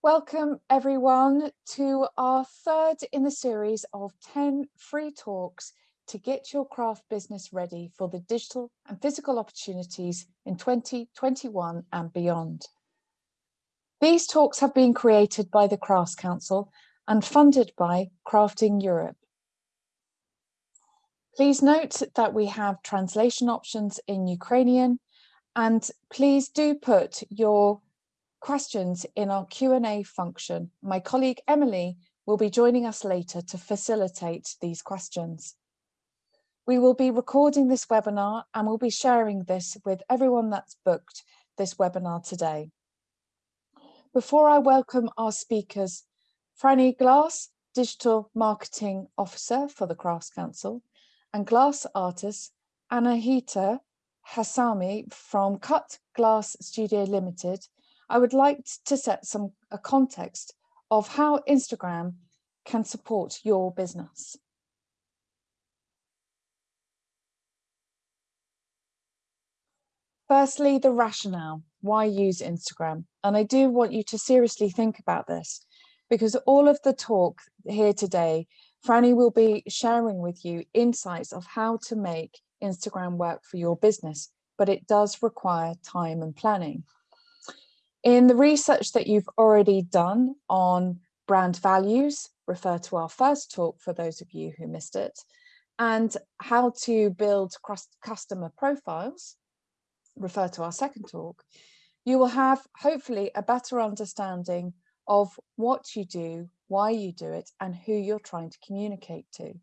Welcome everyone to our third in the series of 10 free talks to get your craft business ready for the digital and physical opportunities in 2021 and beyond. These talks have been created by the Crafts Council and funded by Crafting Europe. Please note that we have translation options in Ukrainian and please do put your questions in our Q&A function. My colleague Emily will be joining us later to facilitate these questions. We will be recording this webinar and we'll be sharing this with everyone that's booked this webinar today. Before I welcome our speakers, Franny Glass, Digital Marketing Officer for the Crafts Council, and glass artist Anahita Hassami from Cut Glass Studio Limited, I would like to set some a context of how Instagram can support your business. Firstly, the rationale, why use Instagram? And I do want you to seriously think about this because all of the talk here today, Franny will be sharing with you insights of how to make Instagram work for your business, but it does require time and planning. In the research that you've already done on brand values, refer to our first talk for those of you who missed it, and how to build customer profiles, refer to our second talk, you will have hopefully a better understanding of what you do, why you do it, and who you're trying to communicate to.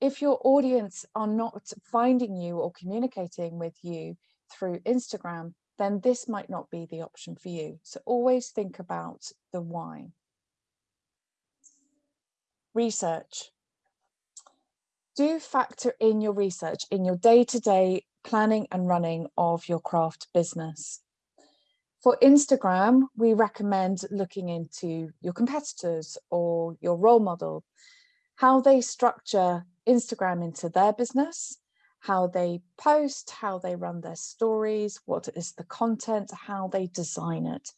If your audience are not finding you or communicating with you through Instagram, then this might not be the option for you. So always think about the why. Research. Do factor in your research in your day-to-day -day planning and running of your craft business. For Instagram, we recommend looking into your competitors or your role model, how they structure Instagram into their business how they post, how they run their stories, what is the content, how they design it.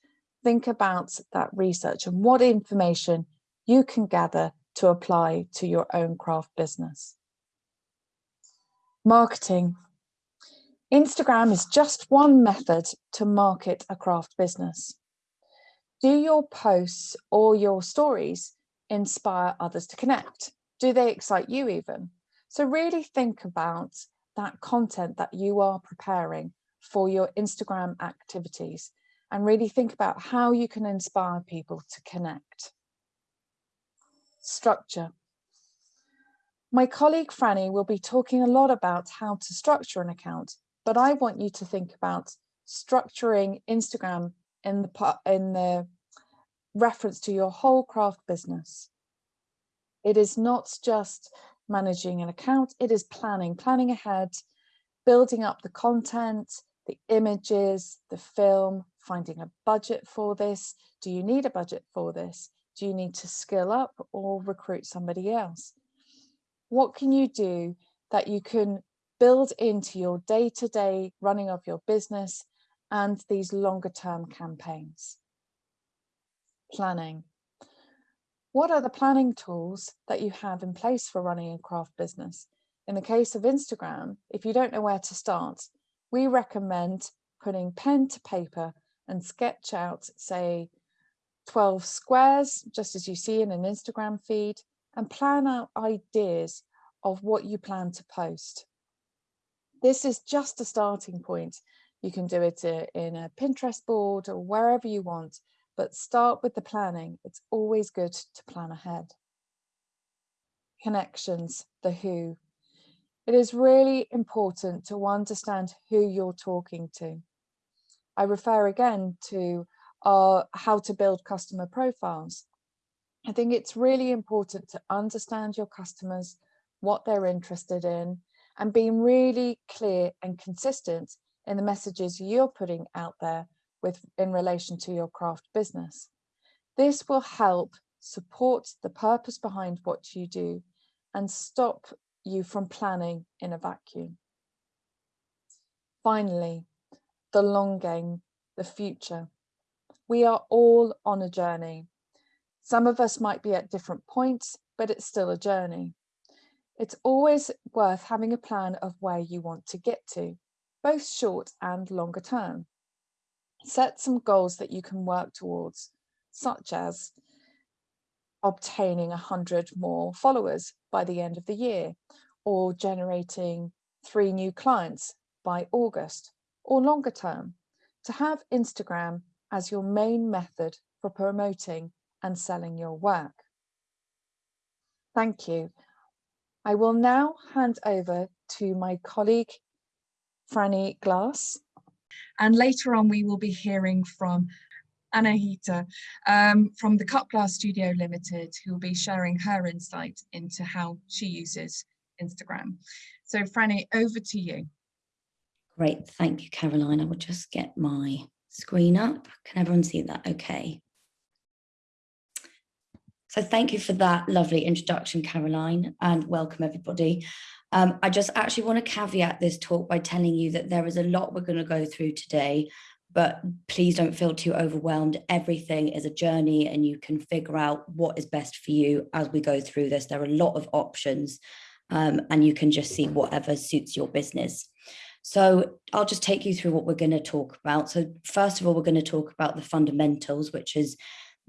Think about that research and what information you can gather to apply to your own craft business. Marketing. Instagram is just one method to market a craft business. Do your posts or your stories inspire others to connect? Do they excite you even? So really think about that content that you are preparing for your Instagram activities and really think about how you can inspire people to connect. Structure. My colleague Franny will be talking a lot about how to structure an account, but I want you to think about structuring Instagram in the, in the reference to your whole craft business. It is not just managing an account, it is planning, planning ahead, building up the content, the images, the film, finding a budget for this. Do you need a budget for this? Do you need to skill up or recruit somebody else? What can you do that you can build into your day-to-day -day running of your business and these longer term campaigns? Planning. What are the planning tools that you have in place for running a craft business? In the case of Instagram, if you don't know where to start, we recommend putting pen to paper and sketch out, say, 12 squares, just as you see in an Instagram feed, and plan out ideas of what you plan to post. This is just a starting point. You can do it uh, in a Pinterest board or wherever you want, but start with the planning. It's always good to plan ahead. Connections, the who. It is really important to understand who you're talking to. I refer again to our how to build customer profiles. I think it's really important to understand your customers, what they're interested in, and being really clear and consistent in the messages you're putting out there with in relation to your craft business. This will help support the purpose behind what you do and stop you from planning in a vacuum. Finally, the long game, the future. We are all on a journey. Some of us might be at different points, but it's still a journey. It's always worth having a plan of where you want to get to, both short and longer term. Set some goals that you can work towards, such as obtaining 100 more followers by the end of the year, or generating three new clients by August, or longer term, to have Instagram as your main method for promoting and selling your work. Thank you. I will now hand over to my colleague, Franny Glass. And later on, we will be hearing from Anahita um, from the Cut Glass Studio Limited, who will be sharing her insight into how she uses Instagram. So Franny, over to you. Great, thank you, Caroline. I will just get my screen up. Can everyone see that okay? So thank you for that lovely introduction, Caroline, and welcome everybody. Um, I just actually want to caveat this talk by telling you that there is a lot we're going to go through today, but please don't feel too overwhelmed. Everything is a journey and you can figure out what is best for you as we go through this. There are a lot of options um, and you can just see whatever suits your business. So I'll just take you through what we're going to talk about. So first of all, we're going to talk about the fundamentals, which is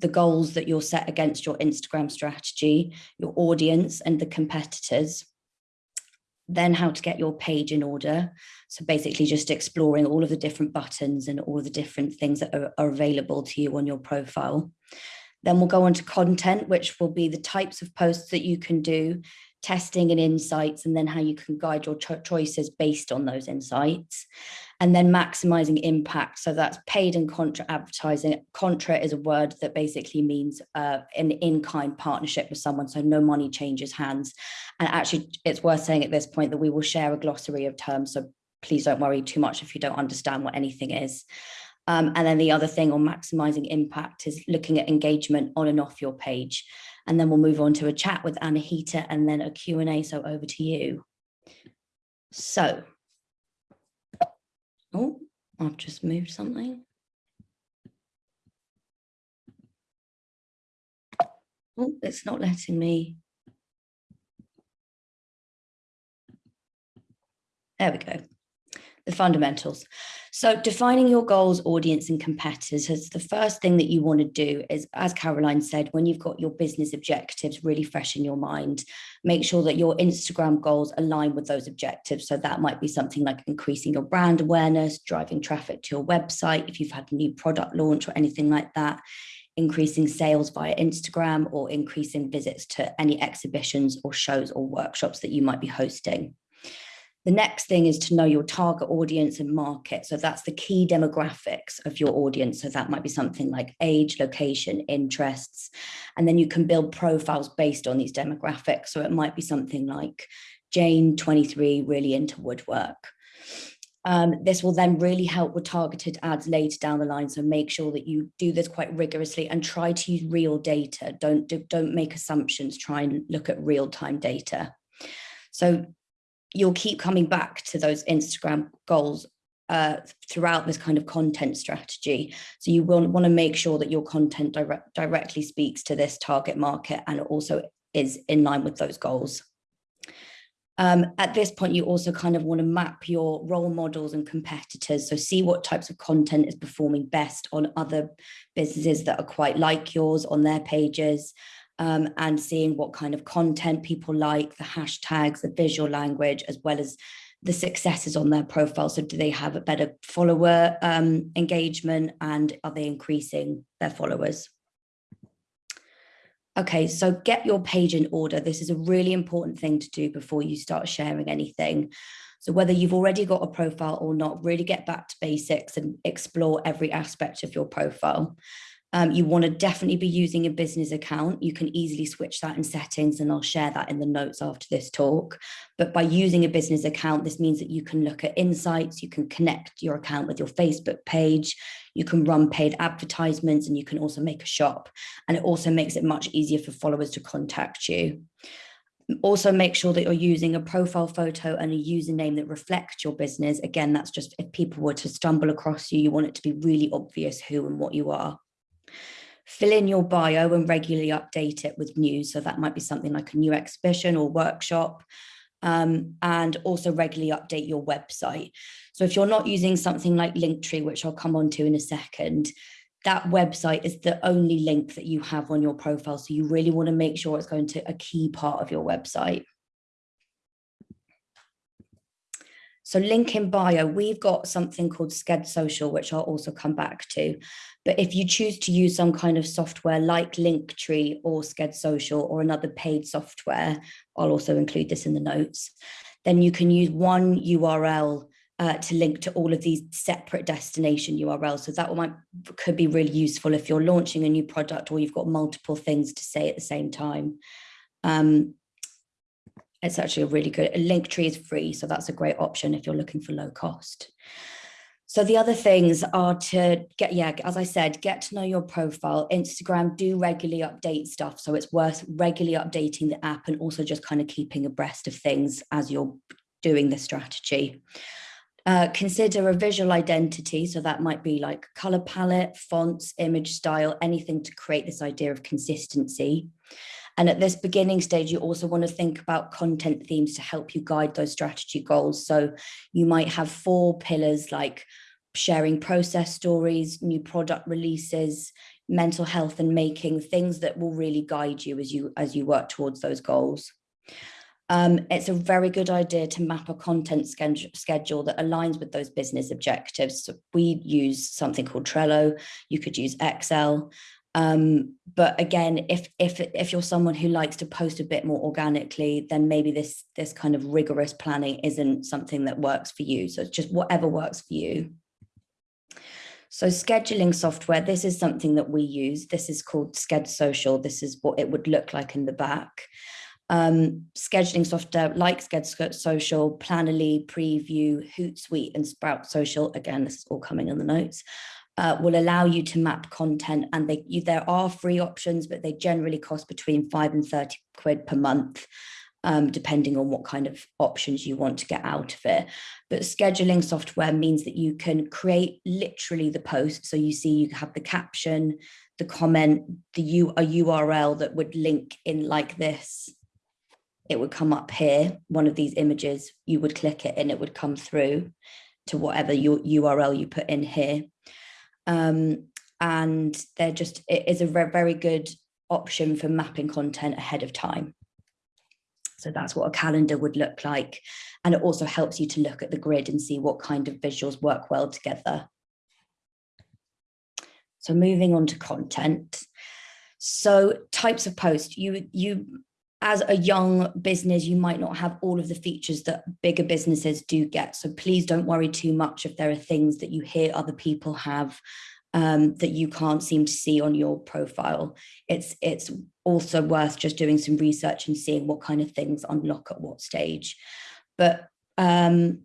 the goals that you'll set against your Instagram strategy, your audience and the competitors. Then how to get your page in order. So basically just exploring all of the different buttons and all the different things that are, are available to you on your profile. Then we'll go on to content, which will be the types of posts that you can do testing and insights and then how you can guide your cho choices based on those insights. And then maximizing impact. So that's paid and contra advertising. Contra is a word that basically means uh, an in-kind partnership with someone so no money changes hands. And actually it's worth saying at this point that we will share a glossary of terms so please don't worry too much if you don't understand what anything is. Um, and then the other thing on maximizing impact is looking at engagement on and off your page and then we'll move on to a chat with Anahita and then a Q&A. So over to you. So, oh, I've just moved something. Oh, it's not letting me. There we go the fundamentals. So defining your goals, audience and competitors is the first thing that you want to do is, as Caroline said, when you've got your business objectives really fresh in your mind, make sure that your Instagram goals align with those objectives. So that might be something like increasing your brand awareness, driving traffic to your website, if you've had a new product launch or anything like that, increasing sales via Instagram or increasing visits to any exhibitions or shows or workshops that you might be hosting. The next thing is to know your target audience and market. So that's the key demographics of your audience. So that might be something like age, location, interests, and then you can build profiles based on these demographics. So it might be something like Jane, 23, really into woodwork. Um, this will then really help with targeted ads later down the line. So make sure that you do this quite rigorously and try to use real data. Don't, do, don't make assumptions, try and look at real time data. So you'll keep coming back to those Instagram goals uh, throughout this kind of content strategy. So you will want to make sure that your content direct, directly speaks to this target market and also is in line with those goals. Um, at this point, you also kind of want to map your role models and competitors. So see what types of content is performing best on other businesses that are quite like yours on their pages um, and seeing what kind of content people like, the hashtags, the visual language, as well as the successes on their profile. So do they have a better follower um, engagement and are they increasing their followers? Okay, so get your page in order. This is a really important thing to do before you start sharing anything. So whether you've already got a profile or not, really get back to basics and explore every aspect of your profile. Um, you want to definitely be using a business account. You can easily switch that in settings and I'll share that in the notes after this talk. But by using a business account, this means that you can look at insights, you can connect your account with your Facebook page, you can run paid advertisements and you can also make a shop. And it also makes it much easier for followers to contact you. Also make sure that you're using a profile photo and a username that reflects your business. Again, that's just if people were to stumble across you, you want it to be really obvious who and what you are. Fill in your bio and regularly update it with news. So that might be something like a new exhibition or workshop. Um, and also regularly update your website. So if you're not using something like Linktree, which I'll come on to in a second, that website is the only link that you have on your profile. So you really want to make sure it's going to a key part of your website. So link in bio, we've got something called Sked Social, which I'll also come back to. But if you choose to use some kind of software like Linktree or Sked Social or another paid software, I'll also include this in the notes, then you can use one URL uh, to link to all of these separate destination URLs. So that might could be really useful if you're launching a new product or you've got multiple things to say at the same time. Um, it's actually a really good, Linktree is free, so that's a great option if you're looking for low cost. So the other things are to get, yeah, as I said, get to know your profile. Instagram do regularly update stuff. So it's worth regularly updating the app and also just kind of keeping abreast of things as you're doing the strategy. Uh, consider a visual identity. So that might be like color palette, fonts, image style, anything to create this idea of consistency. And at this beginning stage, you also want to think about content themes to help you guide those strategy goals. So you might have four pillars like sharing process stories, new product releases, mental health and making things that will really guide you as you as you work towards those goals. Um, it's a very good idea to map a content schedule that aligns with those business objectives. So we use something called Trello. You could use Excel. Um, but again, if if if you're someone who likes to post a bit more organically, then maybe this this kind of rigorous planning isn't something that works for you. So it's just whatever works for you. So scheduling software, this is something that we use. This is called Sked Social. This is what it would look like in the back. Um, scheduling software like Sked Social, Planoly, Preview, Hootsuite, and Sprout Social. Again, this is all coming in the notes uh, will allow you to map content and they you, there are free options, but they generally cost between five and 30 quid per month. Um, depending on what kind of options you want to get out of it. But scheduling software means that you can create literally the post. So you see you have the caption, the comment, the U, a URL that would link in like this. It would come up here, one of these images, you would click it and it would come through to whatever your URL you put in here. Um, and they're just, it is a very good option for mapping content ahead of time. So that's what a calendar would look like. And it also helps you to look at the grid and see what kind of visuals work well together. So moving on to content. So types of post, you, you as a young business, you might not have all of the features that bigger businesses do get. So please don't worry too much if there are things that you hear other people have um, that you can't seem to see on your profile. It's, it's also worth just doing some research and seeing what kind of things unlock at what stage. But um,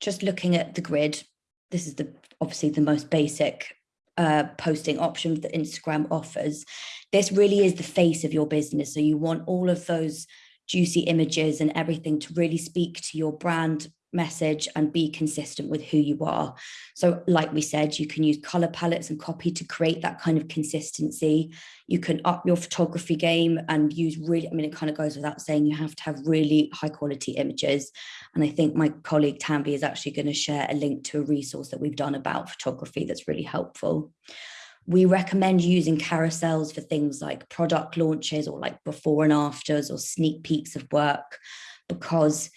just looking at the grid, this is the obviously the most basic uh, posting option that Instagram offers. This really is the face of your business. So you want all of those juicy images and everything to really speak to your brand message and be consistent with who you are. So like we said, you can use color palettes and copy to create that kind of consistency. You can up your photography game and use really, I mean, it kind of goes without saying you have to have really high quality images. And I think my colleague Tanvi is actually going to share a link to a resource that we've done about photography that's really helpful. We recommend using carousels for things like product launches or like before and afters or sneak peeks of work because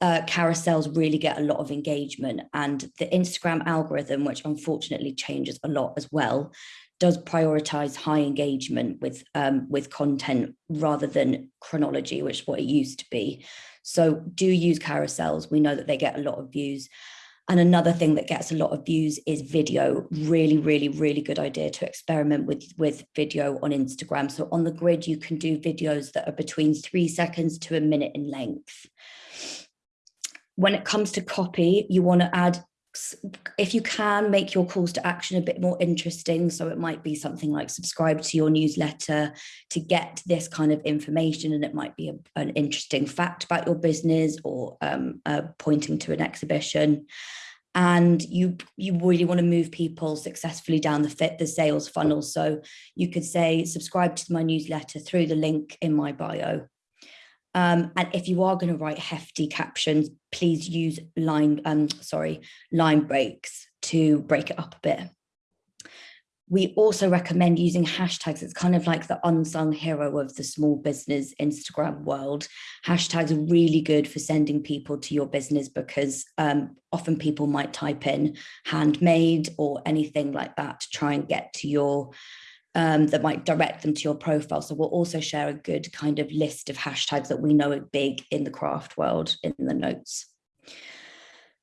uh, carousels really get a lot of engagement and the Instagram algorithm, which unfortunately changes a lot as well, does prioritize high engagement with um, with content rather than chronology, which is what it used to be. So do use carousels. We know that they get a lot of views. And another thing that gets a lot of views is video. Really, really, really good idea to experiment with, with video on Instagram. So on the grid, you can do videos that are between three seconds to a minute in length when it comes to copy, you want to add, if you can, make your calls to action a bit more interesting. So it might be something like subscribe to your newsletter to get this kind of information. And it might be a, an interesting fact about your business or um, uh, pointing to an exhibition. and you you really want to move people successfully down the fit the sales funnel so you could say subscribe to my newsletter through the link in my bio um, and if you are going to write hefty captions please use line um sorry line breaks to break it up a bit we also recommend using hashtags. It's kind of like the unsung hero of the small business Instagram world. Hashtags are really good for sending people to your business because um, often people might type in handmade or anything like that to try and get to your, um, that might direct them to your profile. So we'll also share a good kind of list of hashtags that we know are big in the craft world in the notes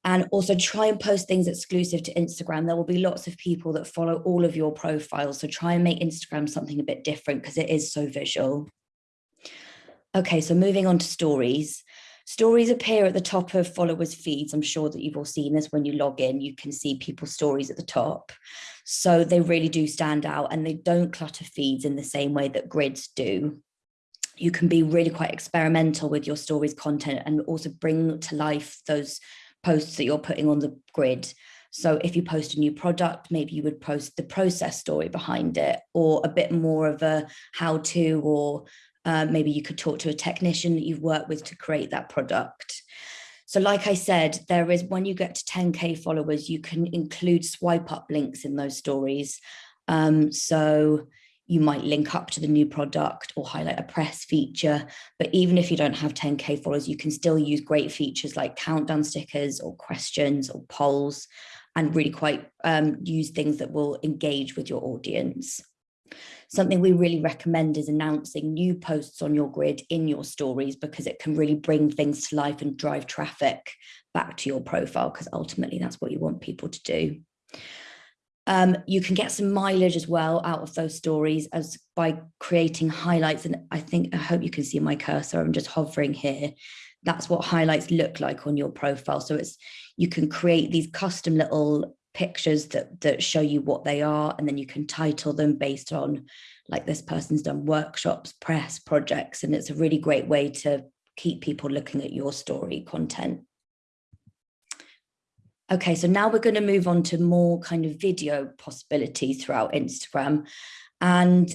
and also try and post things exclusive to Instagram. There will be lots of people that follow all of your profiles. So try and make Instagram something a bit different because it is so visual. Okay, so moving on to stories. Stories appear at the top of followers feeds. I'm sure that you've all seen this when you log in, you can see people's stories at the top. So they really do stand out and they don't clutter feeds in the same way that grids do you can be really quite experimental with your stories content and also bring to life those posts that you're putting on the grid. So if you post a new product, maybe you would post the process story behind it or a bit more of a how to, or uh, maybe you could talk to a technician that you've worked with to create that product. So like I said, there is when you get to 10K followers, you can include swipe up links in those stories. Um, so you might link up to the new product or highlight a press feature. But even if you don't have 10K followers, you can still use great features like countdown stickers or questions or polls and really quite um, use things that will engage with your audience. Something we really recommend is announcing new posts on your grid in your stories because it can really bring things to life and drive traffic back to your profile because ultimately that's what you want people to do. Um, you can get some mileage as well out of those stories as by creating highlights. And I think, I hope you can see my cursor. I'm just hovering here. That's what highlights look like on your profile. So it's, you can create these custom little pictures that, that show you what they are. And then you can title them based on like this person's done workshops, press projects. And it's a really great way to keep people looking at your story content. Okay, so now we're going to move on to more kind of video possibilities throughout Instagram. And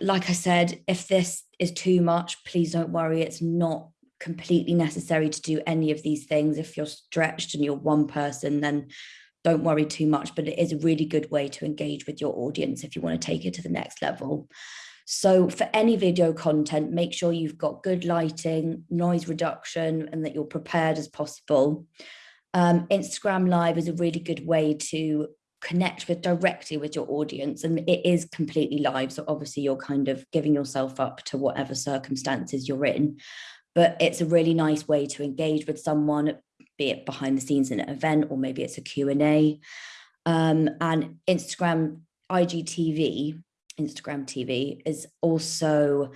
like I said, if this is too much, please don't worry. It's not completely necessary to do any of these things. If you're stretched and you're one person, then don't worry too much, but it is a really good way to engage with your audience if you want to take it to the next level. So for any video content, make sure you've got good lighting, noise reduction, and that you're prepared as possible um, Instagram Live is a really good way to connect with directly with your audience and it is completely live so obviously you're kind of giving yourself up to whatever circumstances you're in but it's a really nice way to engage with someone be it behind the scenes in an event or maybe it's a Q&A um, and Instagram IGTV Instagram TV is also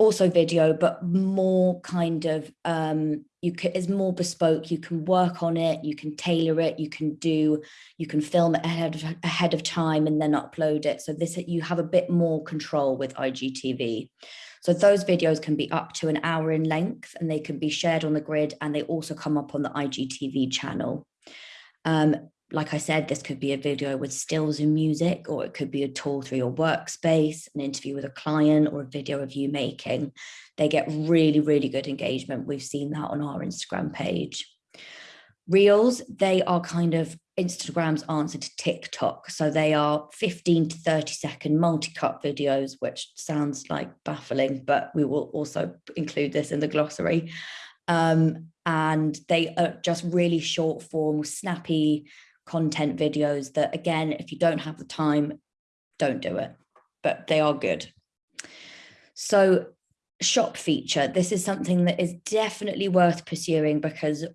also video, but more kind of, um, you can, is more bespoke. You can work on it, you can tailor it, you can do, you can film it ahead of, ahead of time and then upload it. So this, you have a bit more control with IGTV. So those videos can be up to an hour in length and they can be shared on the grid and they also come up on the IGTV channel. Um, like I said, this could be a video with stills and music, or it could be a tour through your workspace, an interview with a client, or a video of you making. They get really, really good engagement. We've seen that on our Instagram page. Reels, they are kind of Instagram's answer to TikTok. So they are 15 to 30 second multi-cut videos, which sounds like baffling, but we will also include this in the glossary. Um, and they are just really short form, snappy content videos that again, if you don't have the time, don't do it, but they are good. So shop feature, this is something that is definitely worth pursuing because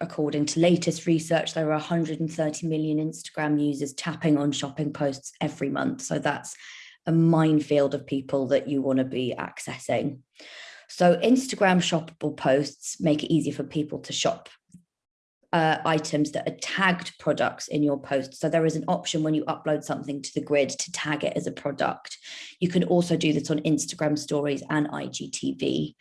according to latest research, there are 130 million Instagram users tapping on shopping posts every month. So that's a minefield of people that you want to be accessing. So Instagram shoppable posts make it easier for people to shop uh, items that are tagged products in your post. So there is an option when you upload something to the grid to tag it as a product. You can also do this on Instagram stories and IGTV.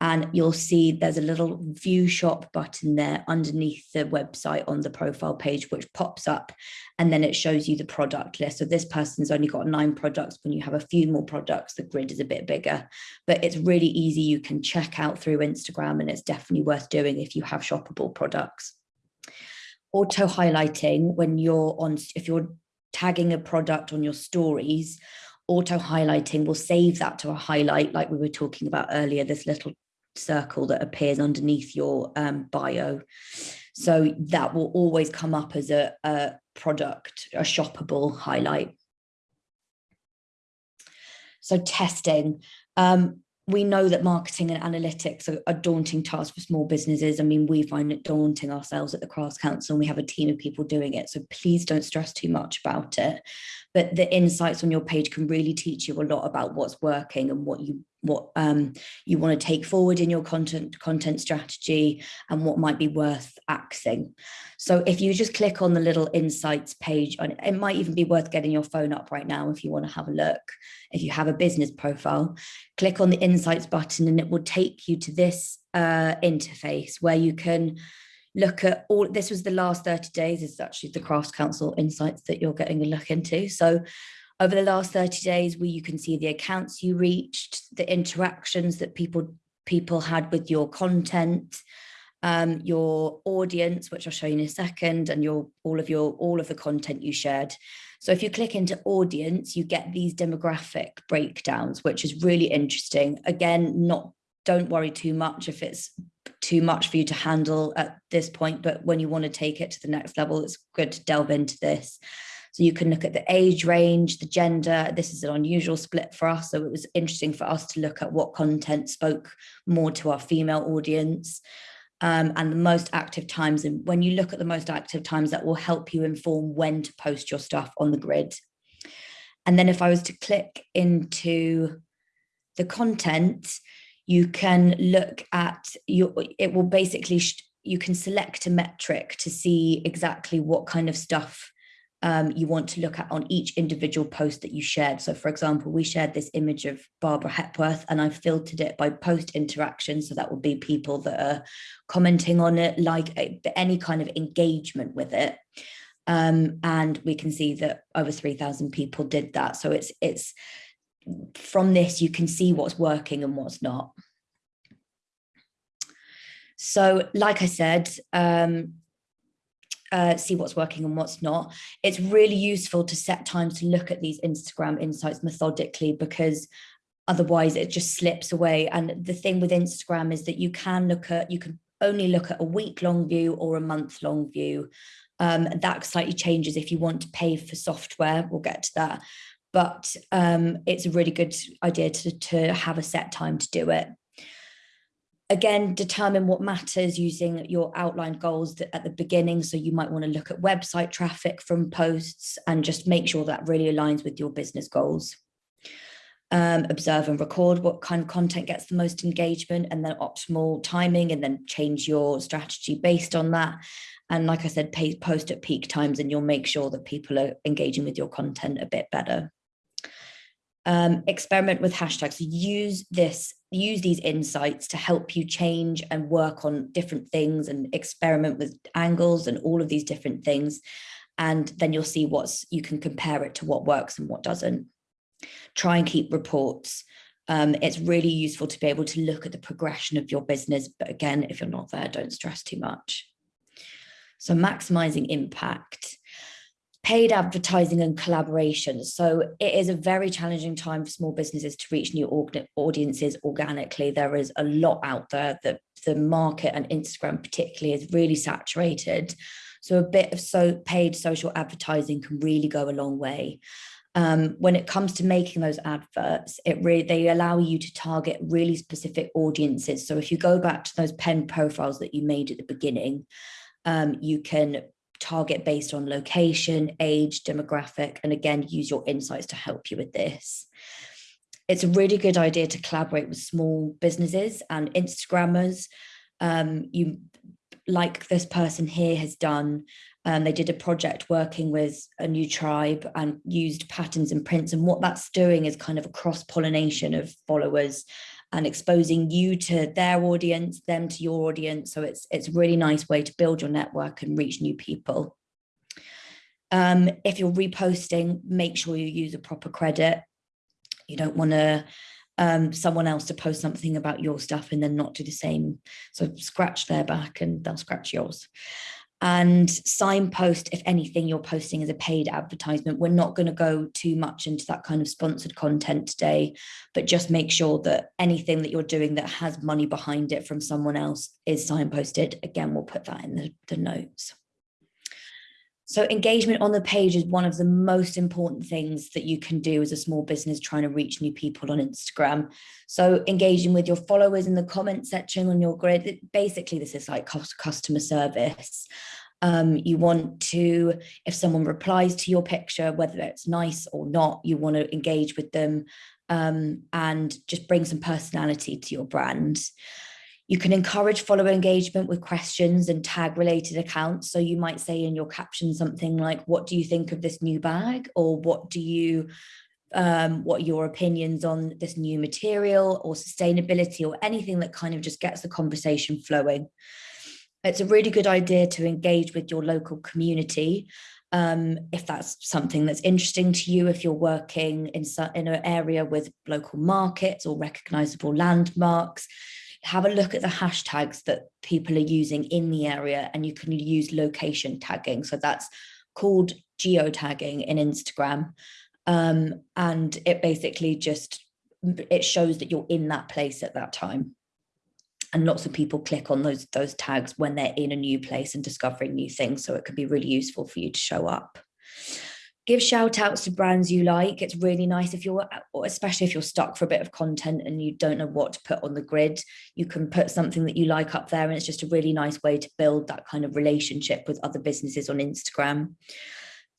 and you'll see there's a little view shop button there underneath the website on the profile page, which pops up and then it shows you the product list. So this person's only got nine products. When you have a few more products, the grid is a bit bigger, but it's really easy. You can check out through Instagram and it's definitely worth doing if you have shoppable products. Auto highlighting when you're on, if you're tagging a product on your stories, auto highlighting will save that to a highlight like we were talking about earlier, this little circle that appears underneath your um, bio. So that will always come up as a, a product, a shoppable highlight. So testing. Um, we know that marketing and analytics are a daunting task for small businesses. I mean, we find it daunting ourselves at the Crafts Council and we have a team of people doing it. So please don't stress too much about it. But the insights on your page can really teach you a lot about what's working and what you what um, you want to take forward in your content content strategy and what might be worth axing. So if you just click on the little insights page, and it might even be worth getting your phone up right now if you want to have a look. If you have a business profile, click on the insights button and it will take you to this uh, interface where you can look at all, this was the last 30 days, is actually the Crafts Council insights that you're getting a look into. So over the last 30 days where you can see the accounts you reached, the interactions that people people had with your content, um, your audience, which I'll show you in a second, and your all of your all of the content you shared. So if you click into audience, you get these demographic breakdowns, which is really interesting. Again, not don't worry too much if it's too much for you to handle at this point, but when you want to take it to the next level, it's good to delve into this. So you can look at the age range, the gender. This is an unusual split for us. So it was interesting for us to look at what content spoke more to our female audience. Um, and the most active times. And when you look at the most active times, that will help you inform when to post your stuff on the grid. And then if I was to click into the content, you can look at your, it will basically, you can select a metric to see exactly what kind of stuff um, you want to look at on each individual post that you shared. So for example, we shared this image of Barbara Hepworth and I filtered it by post interaction. So that would be people that are commenting on it, like eh, any kind of engagement with it. Um, and we can see that over 3000 people did that. So it's, it's from this, you can see what's working and what's not. So like I said, um, uh, see what's working and what's not. It's really useful to set times to look at these Instagram insights methodically because otherwise it just slips away. And the thing with Instagram is that you can look at, you can only look at a week long view or a month long view. Um, that slightly changes if you want to pay for software, we'll get to that. But um, it's a really good idea to, to have a set time to do it again, determine what matters using your outlined goals at the beginning. So you might want to look at website traffic from posts and just make sure that really aligns with your business goals. Um, observe and record what kind of content gets the most engagement and then optimal timing and then change your strategy based on that. And like I said, pay, post at peak times and you'll make sure that people are engaging with your content a bit better um, experiment with hashtags. Use this, use these insights to help you change and work on different things and experiment with angles and all of these different things. And then you'll see what's, you can compare it to what works and what doesn't. Try and keep reports. Um, it's really useful to be able to look at the progression of your business. But again, if you're not there, don't stress too much. So maximizing impact paid advertising and collaboration. So it is a very challenging time for small businesses to reach new audiences organically. There is a lot out there that the market and Instagram particularly is really saturated. So a bit of so paid social advertising can really go a long way. Um, when it comes to making those adverts, it really they allow you to target really specific audiences. So if you go back to those pen profiles that you made at the beginning, um, you can target based on location, age, demographic, and again, use your insights to help you with this. It's a really good idea to collaborate with small businesses and Instagrammers. Um, you, like this person here has done, um, they did a project working with a new tribe and used patterns and prints. And what that's doing is kind of a cross pollination of followers and exposing you to their audience, them to your audience. So it's, it's a really nice way to build your network and reach new people. Um, if you're reposting, make sure you use a proper credit. You don't want to um, someone else to post something about your stuff and then not do the same. So scratch their back and they'll scratch yours. And signpost, if anything, you're posting as a paid advertisement. We're not going to go too much into that kind of sponsored content today, but just make sure that anything that you're doing that has money behind it from someone else is signposted. Again, we'll put that in the, the notes. So engagement on the page is one of the most important things that you can do as a small business trying to reach new people on Instagram. So engaging with your followers in the comment section on your grid, basically this is like customer service. Um, you want to, if someone replies to your picture, whether it's nice or not, you want to engage with them um, and just bring some personality to your brand. You can encourage follower engagement with questions and tag related accounts. So you might say in your caption something like, what do you think of this new bag? Or what do you, um, what are your opinions on this new material or sustainability or anything that kind of just gets the conversation flowing. It's a really good idea to engage with your local community um, if that's something that's interesting to you, if you're working in, in an area with local markets or recognizable landmarks, have a look at the hashtags that people are using in the area and you can use location tagging. So that's called geotagging in Instagram. Um, and it basically just, it shows that you're in that place at that time. And lots of people click on those, those tags when they're in a new place and discovering new things. So it could be really useful for you to show up give shout outs to brands you like. It's really nice if you're especially if you're stuck for a bit of content and you don't know what to put on the grid. You can put something that you like up there and it's just a really nice way to build that kind of relationship with other businesses on instagram.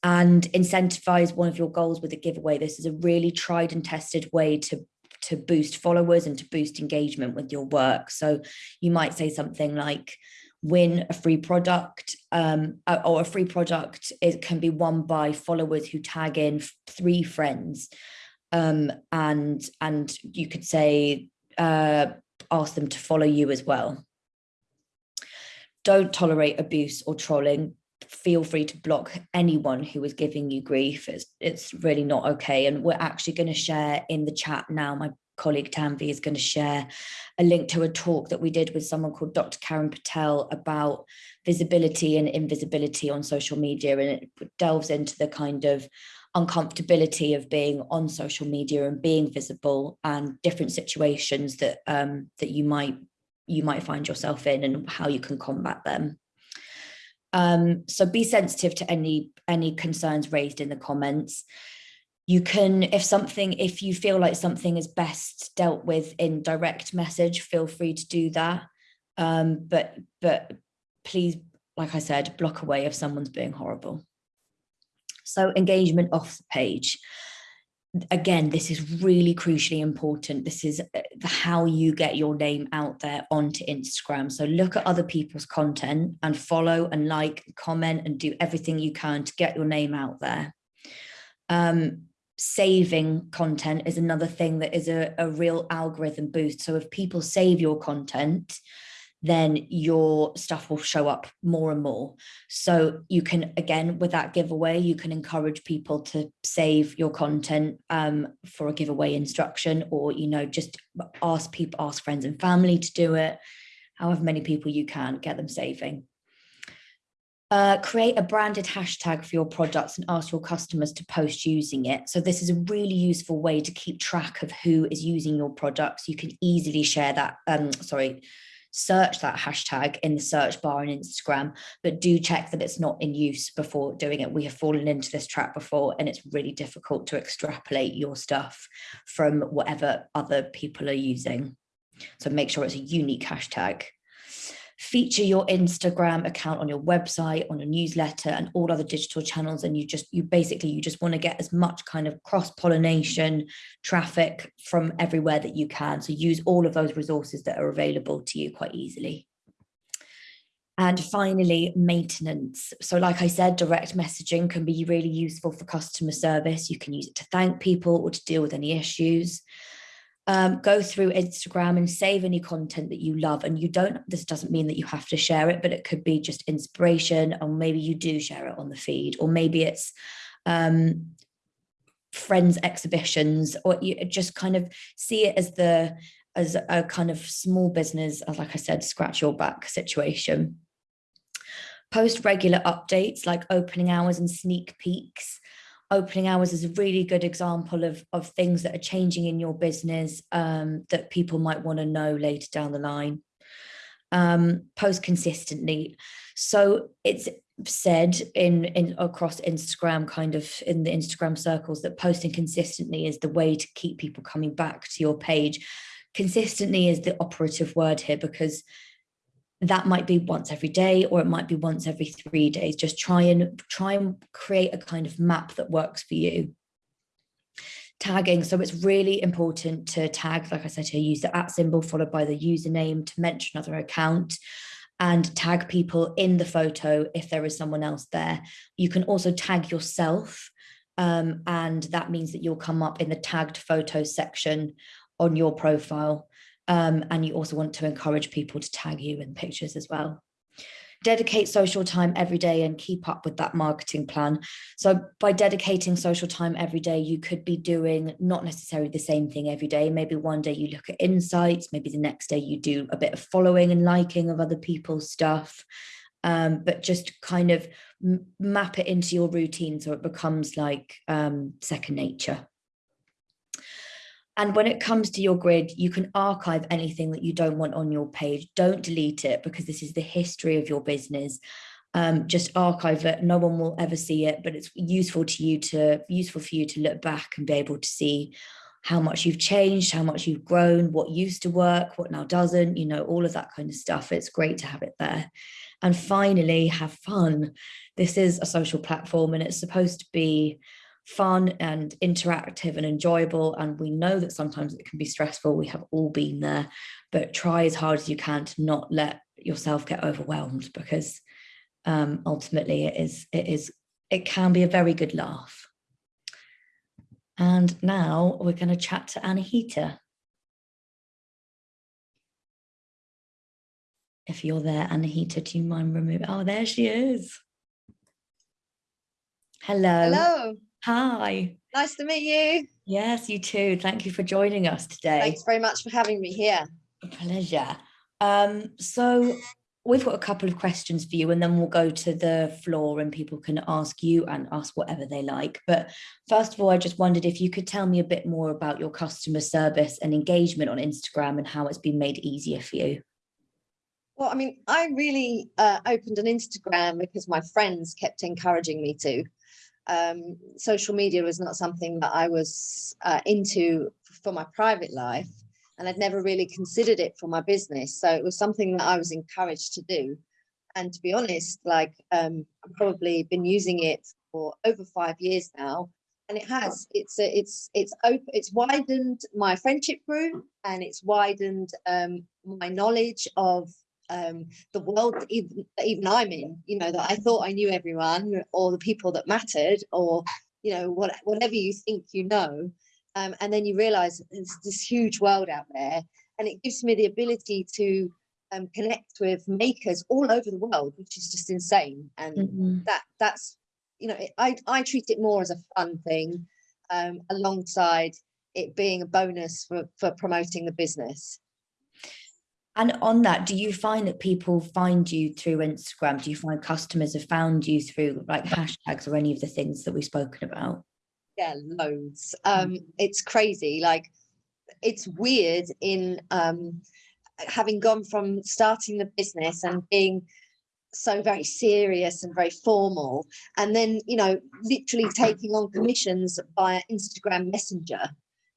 And incentivize one of your goals with a giveaway. This is a really tried and tested way to to boost followers and to boost engagement with your work. So you might say something like win a free product um, or a free product it can be won by followers who tag in three friends. Um, and and you could say uh, ask them to follow you as well. Don't tolerate abuse or trolling. Feel free to block anyone who is giving you grief. It's, it's really not okay. And we're actually going to share in the chat now my colleague Tanvi is going to share a link to a talk that we did with someone called Dr. Karen Patel about visibility and invisibility on social media. And it delves into the kind of uncomfortability of being on social media and being visible and different situations that um, that you might you might find yourself in and how you can combat them. Um, so be sensitive to any any concerns raised in the comments you can if something if you feel like something is best dealt with in direct message feel free to do that. Um, but but please like i said block away if someone's being horrible. So engagement off the page. Again this is really crucially important. This is uh, how you get your name out there onto instagram. So look at other people's content and follow and like comment and do everything you can to get your name out there. Um, saving content is another thing that is a, a real algorithm boost. So if people save your content, then your stuff will show up more and more. So you can, again, with that giveaway, you can encourage people to save your content um, for a giveaway instruction, or, you know, just ask people, ask friends and family to do it. However many people you can, get them saving. Uh, create a branded hashtag for your products and ask your customers to post using it. So this is a really useful way to keep track of who is using your products. You can easily share that, um, sorry, search that hashtag in the search bar on Instagram, but do check that it's not in use before doing it. We have fallen into this trap before and it's really difficult to extrapolate your stuff from whatever other people are using. So make sure it's a unique hashtag feature your Instagram account on your website, on your newsletter and all other digital channels. And you just, you basically, you just want to get as much kind of cross pollination traffic from everywhere that you can. So use all of those resources that are available to you quite easily. And finally, maintenance. So like I said, direct messaging can be really useful for customer service. You can use it to thank people or to deal with any issues. Um, go through Instagram and save any content that you love. And you don't, this doesn't mean that you have to share it, but it could be just inspiration, or maybe you do share it on the feed, or maybe it's um, friends exhibitions, or you just kind of see it as the as a kind of small business, as like I said, scratch your back situation. Post regular updates like opening hours and sneak peeks opening hours is a really good example of, of things that are changing in your business um, that people might want to know later down the line. Um, post consistently. So it's said in, in across Instagram, kind of in the Instagram circles, that posting consistently is the way to keep people coming back to your page. Consistently is the operative word here because that might be once every day or it might be once every three days. Just try and try and create a kind of map that works for you. Tagging. So it's really important to tag like i said here use the at symbol followed by the username to mention another account and tag people in the photo if there is someone else there. You can also tag yourself um, and that means that you'll come up in the tagged photos section on your profile um, and you also want to encourage people to tag you in pictures as well. Dedicate social time every day and keep up with that marketing plan. So by dedicating social time every day, you could be doing not necessarily the same thing every day. Maybe one day you look at insights, maybe the next day you do a bit of following and liking of other people's stuff. Um, but just kind of map it into your routine so it becomes like um, second nature. And when it comes to your grid, you can archive anything that you don't want on your page. Don't delete it because this is the history of your business. Um, just archive it. No one will ever see it, but it's useful to you to useful for you to look back and be able to see how much you've changed, how much you've grown, what used to work, what now doesn't, you know, all of that kind of stuff. It's great to have it there. And finally, have fun. This is a social platform and it's supposed to be fun and interactive and enjoyable. And we know that sometimes it can be stressful. We have all been there, but try as hard as you can to not let yourself get overwhelmed because um, ultimately it is, it is, it can be a very good laugh. And now we're going to chat to Anahita. If you're there, Anahita, do you mind removing? Oh, there she is. Hello. Hello. Hi. Nice to meet you. Yes, you too. Thank you for joining us today. Thanks very much for having me here. A pleasure. Um, so we've got a couple of questions for you and then we'll go to the floor and people can ask you and ask whatever they like. But first of all, I just wondered if you could tell me a bit more about your customer service and engagement on Instagram and how it's been made easier for you. Well, I mean, I really uh, opened an Instagram because my friends kept encouraging me to um, social media was not something that I was uh, into for my private life and I'd never really considered it for my business. So it was something that I was encouraged to do. And to be honest, like um, I've probably been using it for over five years now. And it has, it's, a, it's, it's open, it's widened my friendship group and it's widened um, my knowledge of um, the world that even, that even I'm in, you know, that I thought I knew everyone or the people that mattered or, you know, what, whatever you think you know. Um, and then you realize there's this huge world out there and it gives me the ability to um, connect with makers all over the world, which is just insane. And mm -hmm. that that's, you know, I, I treat it more as a fun thing um, alongside it being a bonus for, for promoting the business. And on that, do you find that people find you through Instagram? Do you find customers have found you through like hashtags or any of the things that we've spoken about? Yeah, loads. Um, it's crazy. Like it's weird in um, having gone from starting the business and being so very serious and very formal and then you know literally taking on commissions via instagram messenger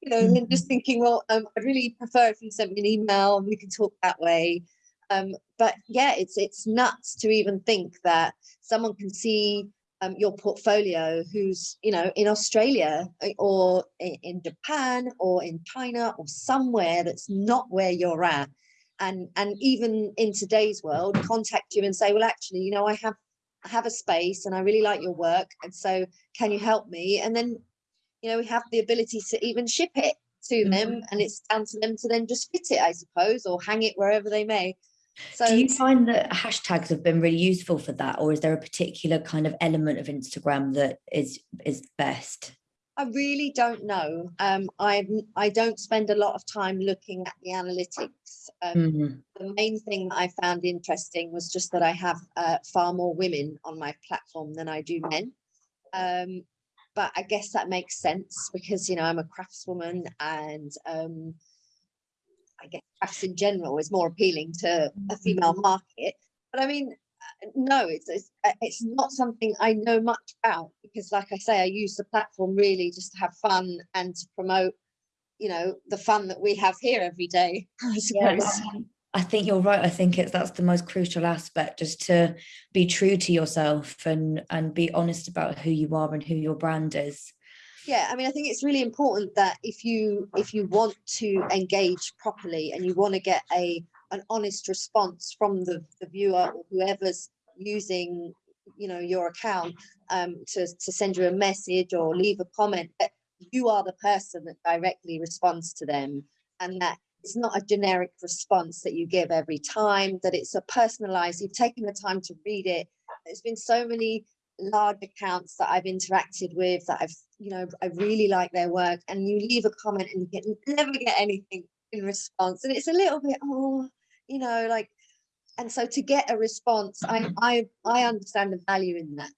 you know, and just mm-hmm. thinking, well, um, I'd really prefer if you sent me an email and we can talk that way. Um, but yeah, it's it's nuts to even think that someone can see um, your portfolio who's, you know, in Australia eh, or in Japan or in China or somewhere that's not where you're at. And, and even in today's world, contact you and say, well, actually, you know, I have I have a space and I really like your work. And so can you help me? And then you know, we have the ability to even ship it to Mhm. them and it's down to them to then just fit it, I suppose, or hang it wherever they may. So Do you find that hashtags have been really useful for that, or is there a particular kind of element of Instagram that is is best? I really don't know. Um, I I don't spend a lot of time looking at the analytics. Um, Mhm. the main thing that I found interesting was just that I have uh, far more women on my platform than I do men. Um, but I guess that makes sense because you know I'm a craftswoman and um, I guess crafts in general is more appealing to a female market. But I mean, uh, no, it's it's, uh, it's not something I know much about because, like I say, I use the platform really just to have fun and to promote, you know, the fun that we have here every day. I suppose. I- I think you're right. I think it's that's the most crucial aspect, just to be true to yourself and and be honest about who you are and who your brand is. yeah i mean i think it's really important that if you if you want to engage properly and you want to get a an honest response from the, the viewer or whoever's using you know your account um to, to send you a message or leave a comment that you are the person that directly responds to them and that it's not a generic response that you give every time that it's a personalized you've taken the time to read it there's been so many large accounts that I've interacted with that I've, you know, I really like their work and you leave a comment and you get never get anything in response. And it's a little bit, oh, you know, like, and so to get a response, I mm-hmm. I I understand the value in that.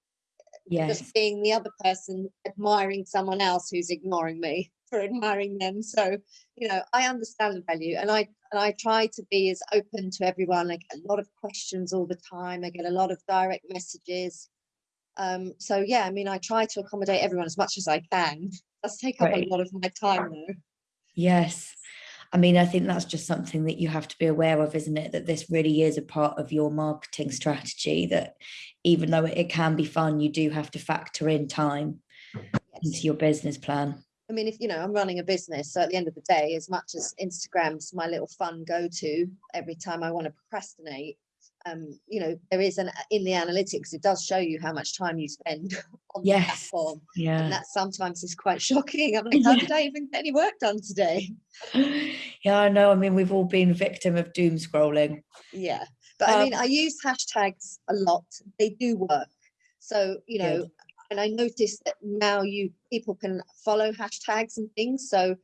Yes. Just being the other person admiring someone else who's ignoring me for admiring them. So, you know, I understand the value and I and I try to be as open to everyone. I get a lot of questions all the time. I get a lot of direct messages. Um, so yeah, I mean, I try to accommodate everyone as much as I can. Does take up Right. a lot of my time though. Yes. I mean, I think that's just something that you have to be aware of, isn't it? That this really is a part of your marketing strategy, that even though it can be fun, you do have to factor in time into your business plan. I mean, if you know, I'm running a business, so at the end of the day, as much as Instagram's my little fun go-to every time I want to procrastinate, um, you know, there is an in the analytics, it does show you how much time you spend on the Yes. platform. And Yeah. that sometimes is quite shocking. I'm like, how Yeah. did I even get any work done today? Yeah, I know. I mean, we've all been victim of doom scrolling. Yeah. But I mean, Um, I use hashtags a lot. They do work. So, you know. And I noticed that now you people can follow hashtags and things. So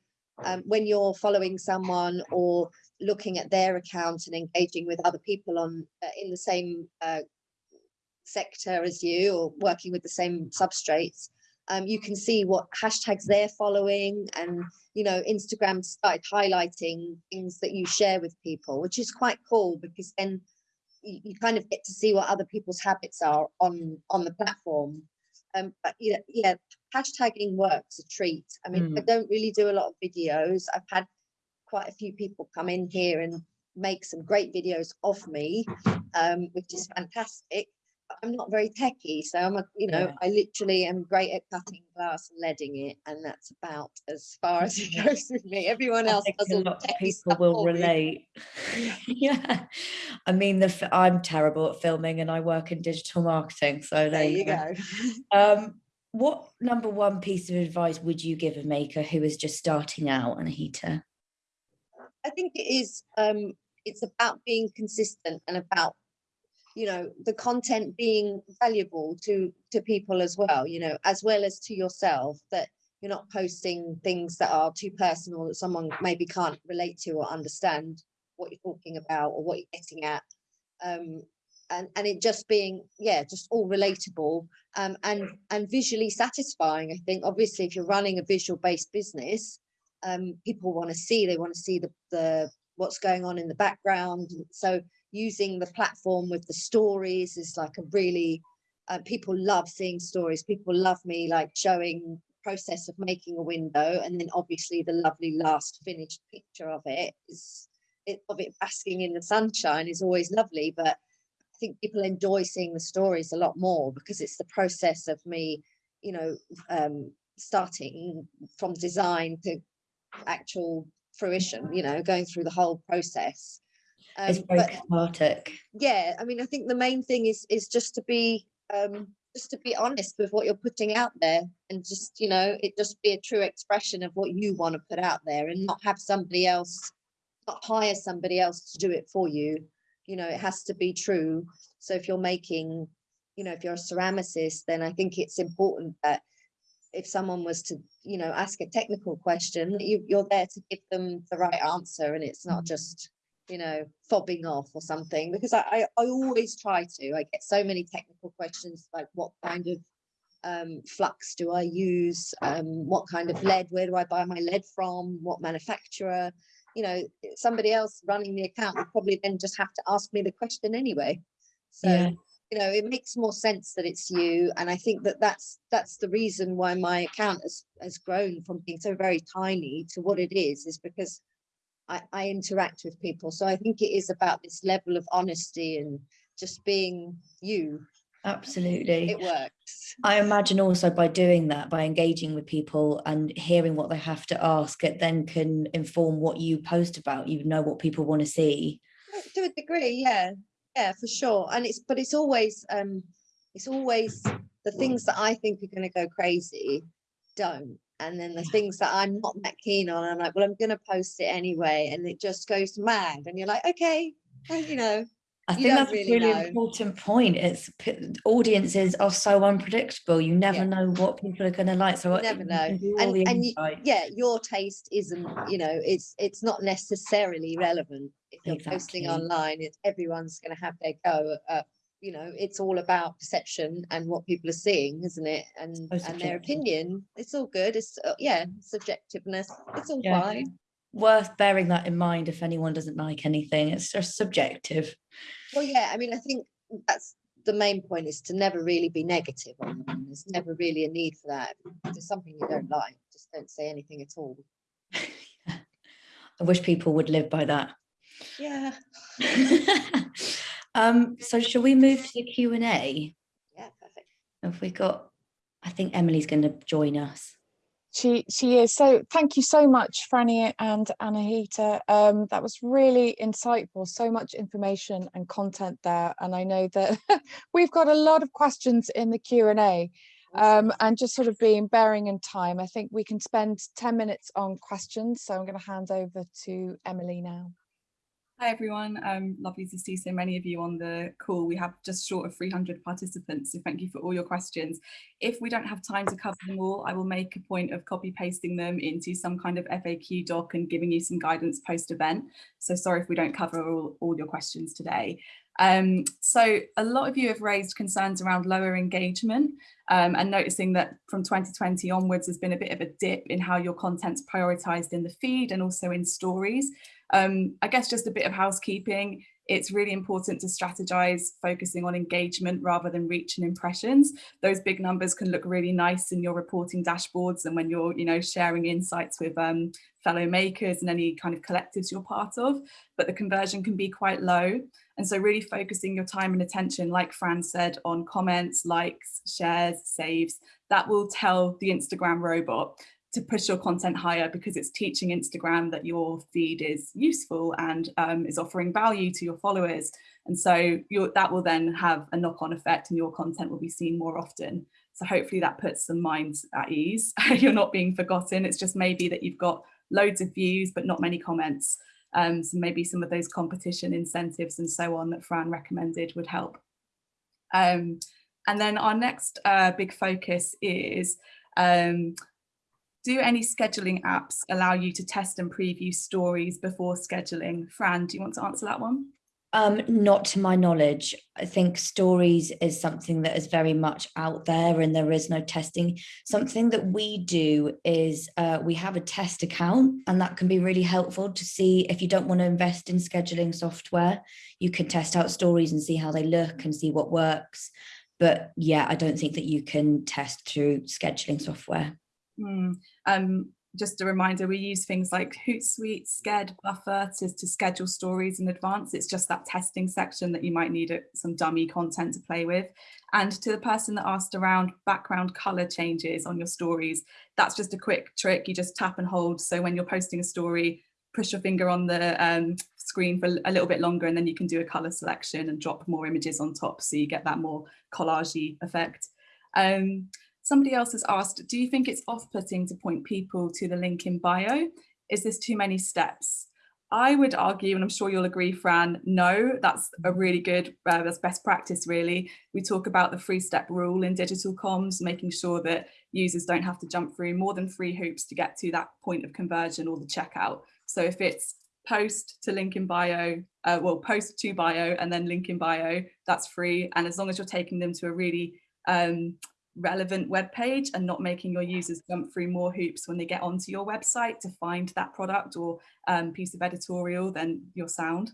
um, when you're following someone or looking at their account and engaging with other people on uh, in the same uh, sector as you or working with the same substrates, um, you can see what hashtags they're following and you know instagram started highlighting things that you share with people which is quite cool because then you, you kind of get to see what other people's habits are on on the platform um but yeah yeah hashtagging works a treat. I mean i don't really do a lot of videos. I've had quite a few people come in here and make some great videos of me um which is fantastic i'm not very techy so i'm a you know Yeah. i literally am great at cutting glass and leading it and that's about as far as it goes with me everyone I else does a lot of people will relate. yeah. I mean, the I'm terrible at filming and I work in digital marketing. So there you go Um, what number one piece of advice would you give a maker who is just starting out Anahita? I think it is um it's about being consistent and about you know the content being valuable to to people as well you know as well as to yourself that you're not posting things that are too personal that someone maybe can't relate to or understand what you're talking about or what you're getting at um and and it just being yeah just all relatable um and and visually satisfying i think obviously if you're running a visual based business um, people want to see. They want to see the, the what's going on in the background. So using the platform with the stories is like a really uh, people love seeing stories. People love me like showing process of making a window, and then obviously the lovely last finished picture of it is it of it basking in the sunshine is always lovely. But I think people enjoy seeing the stories a lot more because it's the process of me, you know, um, starting from design to actual fruition you know going through the whole process It's um, very but cathartic. yeah i mean i think the main thing is is just to be um just to be honest with what you're putting out there and just you know it just be a true expression of what you want to put out there and not have somebody else not hire somebody else to do it for you. You know it has to be true. So if you're making you know if you're a ceramicist then i think it's important that if someone was to you know ask a technical question you, you're there to give them the right answer and it's not just you know, fobbing off or something because I, I, I always try to. I get so many technical questions like what kind of um, flux do I use? Um, what kind of lead? Where do I buy my lead from? What manufacturer? You know, somebody else running the account would probably then just have to ask me the question anyway. So, yeah. you know, it makes more sense that it's you. And I think that that's that's the reason why my account has has grown from being so very tiny to what it is, is because I, I interact with people. So I think it is about this level of honesty and just being you. Absolutely. It works. I imagine also by doing that, by engaging with people and hearing what they have to ask, it then can inform what you post about. You know what people want to see. To a degree, yeah. Yeah, for sure. And it's but it's always um it's always the things that I think are going to go crazy don't and then the things that I'm not that keen on, I'm like, well, I'm going to post it anyway, and it just goes mad, and you're like, okay, you know. I think that's really a really know. important point. It's audiences are so unpredictable. You never yeah. know what people are going to like. So you never know. And, and you, yeah, your taste isn't, you know, it's it's not necessarily relevant. If you're exactly. posting online, it's everyone's going to have their go at you know it's all about perception and what people are seeing isn't it? And so and their opinion it's all good it's uh, yeah subjectiveness it's all yeah. fine. Worth bearing that in mind if anyone doesn't like anything it's just subjective. Well yeah i mean i think that's the main point is to never really be negative on them. there's never really a need for that. If there's something you don't like just don't say anything at all. I wish people would live by that. Yeah Um, so shall we move to the Q&A? Yeah, perfect. Have we got, I think Emily's going to join us. She, she is. So thank you so much, Franny and Anahita. Um, that was really insightful, so much information and content there. And I know that we've got a lot of questions in the Q&A. Um, and just sort of being bearing in time, I think we can spend 10 minutes on questions. So I'm going to hand over to Emily now. Hi everyone, um, lovely to see so many of you on the call. We have just short of 300 participants, so thank you for all your questions. If we don't have time to cover them all, I will make a point of copy pasting them into some kind of FAQ doc and giving you some guidance post event. So sorry if we don't cover all, all your questions today. Um, so a lot of you have raised concerns around lower engagement um, and noticing that from 2020 onwards there's been a bit of a dip in how your content's prioritised in the feed and also in stories. Um, I guess just a bit of housekeeping. It's really important to strategize focusing on engagement rather than reach and impressions. Those big numbers can look really nice in your reporting dashboards and when you're you know, sharing insights with um, fellow makers and any kind of collectives you're part of, but the conversion can be quite low. And so really focusing your time and attention, like Fran said, on comments, likes, shares, saves, that will tell the Instagram robot to push your content higher because it's teaching Instagram that your feed is useful and um, is offering value to your followers. And so that will then have a knock-on effect and your content will be seen more often. So hopefully that puts some minds at ease. You're not being forgotten. It's just maybe that you've got loads of views, but not many comments. Um, so maybe some of those competition incentives and so on that Fran recommended would help. Um, and then our next uh, big focus is um, do any scheduling apps allow you to test and preview stories before scheduling? Fran, do you want to answer that one? Um, not to my knowledge. I think stories is something that is very much out there and there is no testing. Something that we do is uh, we have a test account and that can be really helpful to see if you don't want to invest in scheduling software, you can test out stories and see how they look and see what works. But yeah, I don't think that you can test through scheduling software. Hmm. Um, just a reminder, we use things like Hootsuite, Sked, Buffer to, to schedule stories in advance. It's just that testing section that you might need a, some dummy content to play with. And to the person that asked around background color changes on your stories, that's just a quick trick. You just tap and hold. So when you're posting a story, push your finger on the um, screen for a little bit longer and then you can do a color selection and drop more images on top so you get that more collagey effect. Um, somebody else has asked, do you think it's off-putting to point people to the link in bio? Is this too many steps? I would argue, and I'm sure you'll agree, Fran, no, that's a really good, uh, that's best practice really. We talk about the three step rule in digital comms, making sure that users don't have to jump through more than three hoops to get to that point of conversion or the checkout. So if it's post to link in bio, uh, well, post to bio and then link in bio, that's free. And as long as you're taking them to a really um, relevant web page and not making your users jump through more hoops when they get onto your website to find that product or um, piece of editorial, than you're sound.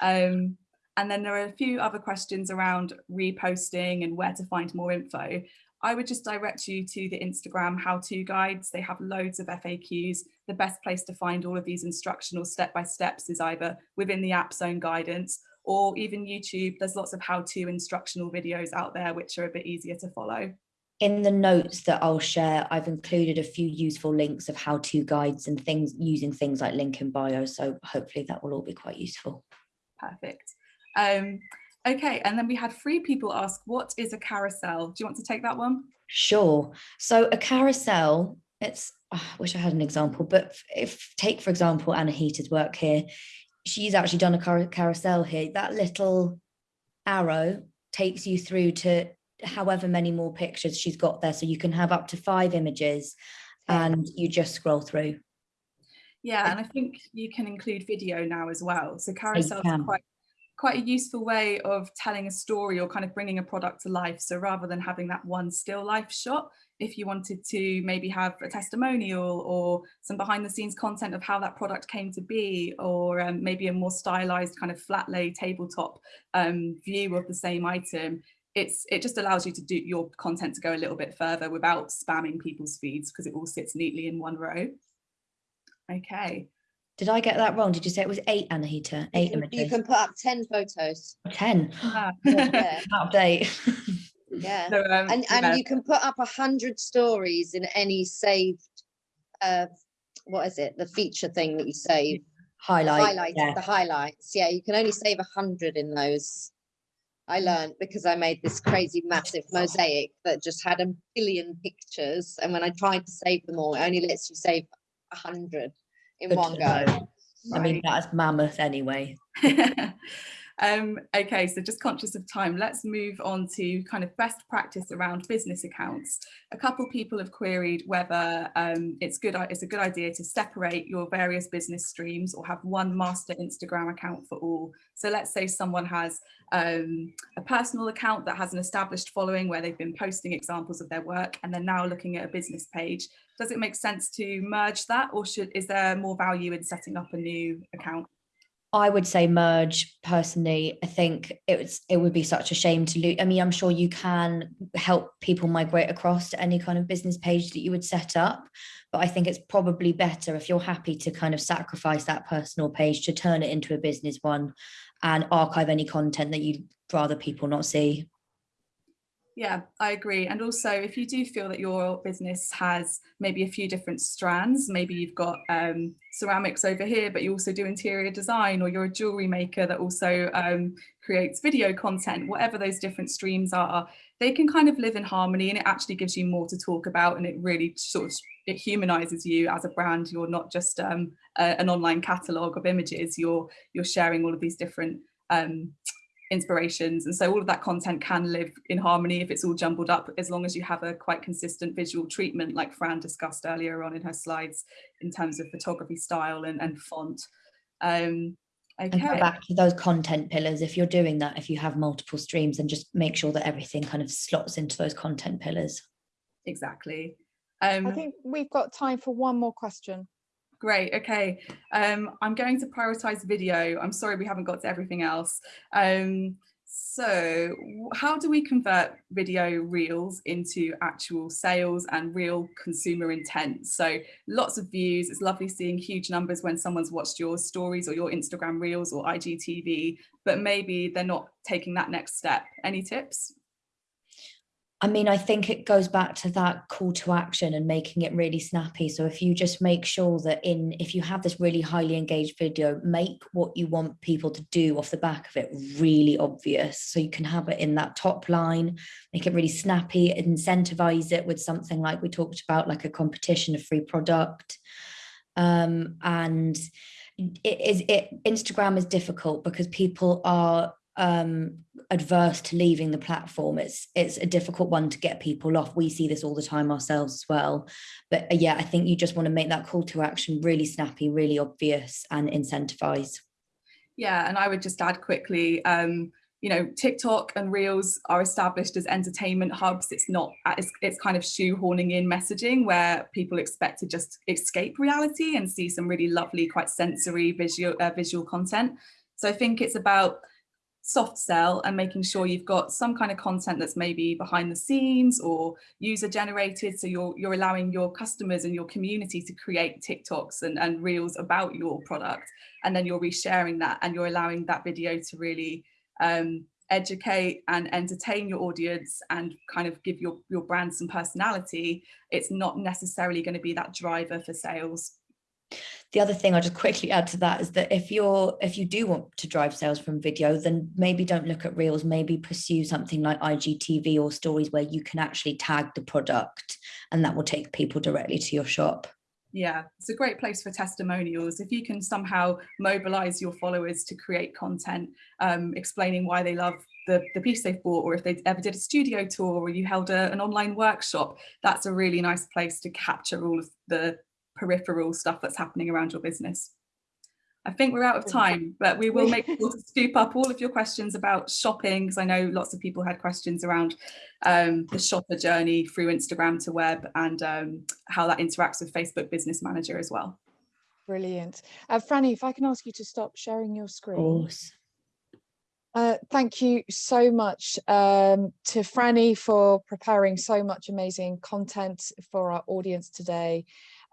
Um, and then there are a few other questions around reposting and where to find more info. I would just direct you to the Instagram how-to guides. They have loads of FAQs. The best place to find all of these instructional step-by-steps is either within the app's own guidance or even YouTube. There's lots of how-to instructional videos out there which are a bit easier to follow. In the notes that I'll share, I've included a few useful links of how-to guides and things using things like link in bio. So hopefully that will all be quite useful. Perfect. Um, Okay, and then we had three people ask, what is a carousel? Do you want to take that one? Sure. So a carousel, it's, oh, I wish I had an example, but if take, for example, Anna Anahita's work here, she's actually done a car carousel here. That little arrow takes you through to however many more pictures she's got there. So you can have up to five images and you just scroll through. Yeah, and I think you can include video now as well. So carousels are quite quite a useful way of telling a story or kind of bringing a product to life. So rather than having that one still life shot, if you wanted to maybe have a testimonial or some behind the scenes content of how that product came to be, or um, maybe a more stylized kind of flat lay tabletop um, view of the same item, it's it just allows you to do your content to go a little bit further without spamming people's feeds because it all sits neatly in one row. Okay, did I get that wrong? Did you say it was eight, Anahita? Eight you, images? You can put up 10 photos. 10? Ah. yeah. Update. yeah. So, um, and and yeah. you can put up a hundred stories in any saved uh what is it the feature thing that you save Highlight. highlights yeah. the highlights yeah you can only save a hundred in those I learned because I made this crazy massive mosaic that just had a billion pictures and when I tried to save them all it only lets you save a hundred in Good one go know. I mean, that's mammoth anyway. um, okay, so just conscious of time, let's move on to kind of best practice around business accounts. A couple people have queried whether um, it's good it's a good idea to separate your various business streams or have one master Instagram account for all. So let's say someone has um, a personal account that has an established following where they've been posting examples of their work and they're now looking at a business page. Does it make sense to merge that or should is there more value in setting up a new account? I would say merge personally. I think it was it would be such a shame to lose. I mean, I'm sure you can help people migrate across to any kind of business page that you would set up, but I think it's probably better if you're happy to kind of sacrifice that personal page to turn it into a business one and archive any content that you'd rather people not see. Yeah, I agree. And also, if you do feel that your business has maybe a few different strands, maybe you've got um, ceramics over here, but you also do interior design, or you're a jewelry maker that also um, creates video content, whatever those different streams are, they can kind of live in harmony and it actually gives you more to talk about and it really sort of it humanizes you as a brand. You're not just um, a, an online catalogue of images, you're, you're sharing all of these different um, inspirations and so all of that content can live in harmony if it's all jumbled up as long as you have a quite consistent visual treatment like Fran discussed earlier on in her slides in terms of photography style and, and font um And go okay back to those content pillars. If you're doing that, if you have multiple streams, then just make sure that everything kind of slots into those content pillars. exactly um I think we've got time for one more question. Great. Okay. Um, I'm going to prioritize video. I'm sorry we haven't got to everything else. Um, so how do we convert video reels into actual sales and real consumer intent? So lots of views. It's lovely seeing huge numbers when someone's watched your stories or your Instagram reels or IGTV, but maybe they're not taking that next step. Any tips? I mean, I think it goes back to that call to action and making it really snappy. So if you just make sure that in, if you have this really highly engaged video, make what you want people to do off the back of it really obvious. So you can have it in that top line, make it really snappy, incentivize it with something like we talked about, like a competition, a free product. Um, and it is it Instagram is difficult because people are um, adverse to leaving the platform. It's it's a difficult one to get people off. We see this all the time ourselves as well. But uh, yeah, I think you just want to make that call to action really snappy, really obvious and incentivize. Yeah, and I would just add quickly, um, you know, TikTok and Reels are established as entertainment hubs. It's not, it's, it's kind of shoehorning in messaging where people expect to just escape reality and see some really lovely, quite sensory visual, uh, visual content. So I think it's about soft sell and making sure you've got some kind of content that's maybe behind the scenes or user generated. So you're you're allowing your customers and your community to create TikToks and, and reels about your product. And then you're resharing that and you're allowing that video to really um, educate and entertain your audience and kind of give your your brand some personality. It's not necessarily going to be that driver for sales the other thing I'll just quickly add to that is that if you're if you do want to drive sales from video, then maybe don't look at reels, maybe pursue something like IGTV or stories where you can actually tag the product and that will take people directly to your shop. Yeah, it's a great place for testimonials. If you can somehow mobilize your followers to create content, um, explaining why they love the, the piece they've bought, or if they ever did a studio tour or you held a, an online workshop, that's a really nice place to capture all of the peripheral stuff that's happening around your business. I think we're out of time, but we will make sure to scoop up all of your questions about shopping, because I know lots of people had questions around um, the shopper journey through Instagram to web and um, how that interacts with Facebook Business Manager as well. Brilliant. Uh, Franny, if I can ask you to stop sharing your screen. Of course. Uh, thank you so much um, to Franny for preparing so much amazing content for our audience today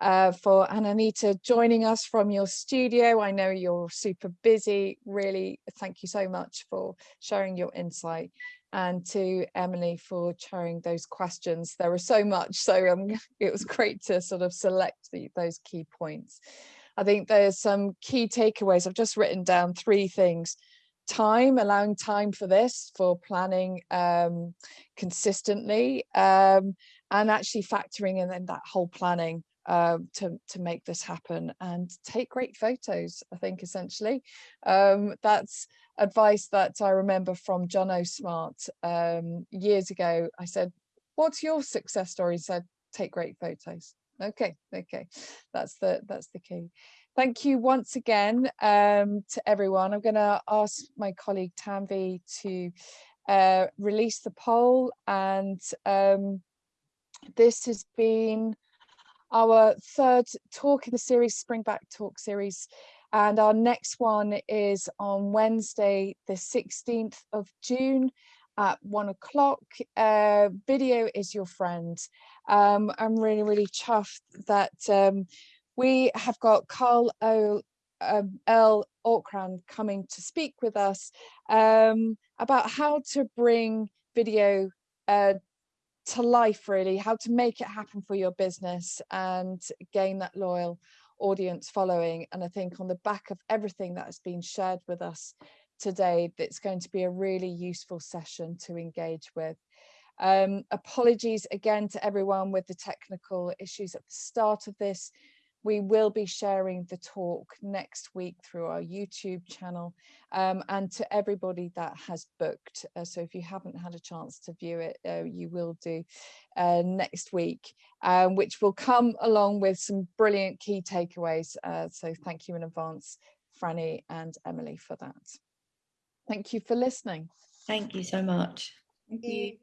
uh, for Anahita joining us from your studio. I know you're super busy. Really, thank you so much for sharing your insight and to Emily for sharing those questions. There were so much, so um, it was great to sort of select the, those key points. I think there's some key takeaways. I've just written down three things. Time, allowing time for this, for planning um, consistently, um, and actually factoring in, in that whole planning um, to, to make this happen and take great photos, I think essentially. Um, that's advice that I remember from John O'Smart um, years ago. I said, what's your success story? He said, take great photos. Okay, okay, that's the, that's the key. Thank you once again um, to everyone. I'm going to ask my colleague Tanvi to uh, release the poll and um, this has been our third talk in the series, Springback Talk series. And our next one is on Wednesday, the 16th of June at one o'clock. Uh, video is your friend. Um, I'm really, really chuffed that um, we have got Carl o, um, L. Orkran coming to speak with us um, about how to bring video uh, to life really how to make it happen for your business and gain that loyal audience following and i think on the back of everything that has been shared with us today that's going to be a really useful session to engage with. Um, apologies again to everyone with the technical issues at the start of this we will be sharing the talk next week through our YouTube channel um, and to everybody that has booked. Uh, so if you haven't had a chance to view it, uh, you will do uh, next week, um, which will come along with some brilliant key takeaways. Uh, so thank you in advance, Franny and Emily for that. Thank you for listening. Thank you so much. Thank you.